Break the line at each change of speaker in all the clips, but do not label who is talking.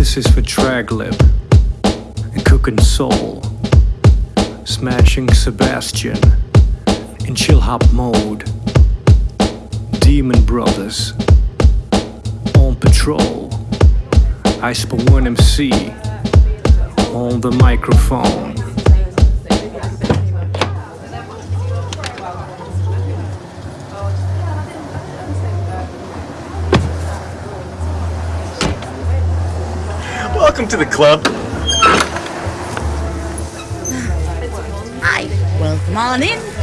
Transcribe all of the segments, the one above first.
This is for Traglip and Cookin' Soul, smashing Sebastian in chill hop mode. Demon Brothers on patrol. I one MC on the microphone.
Welcome to the club.
Hi, welcome on in.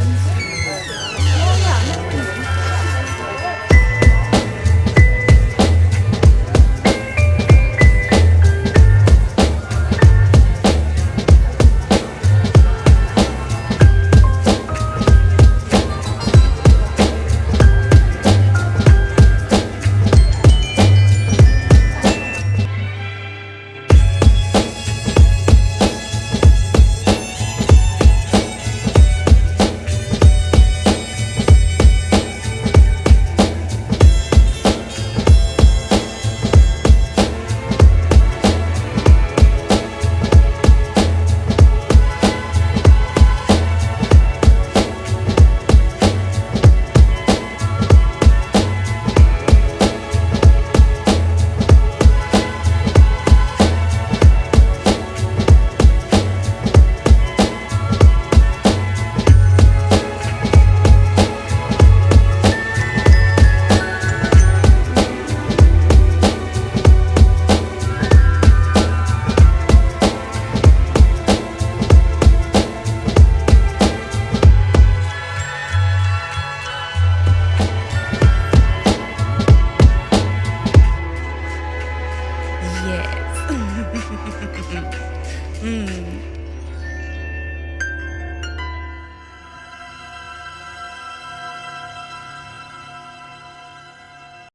Yes. mm.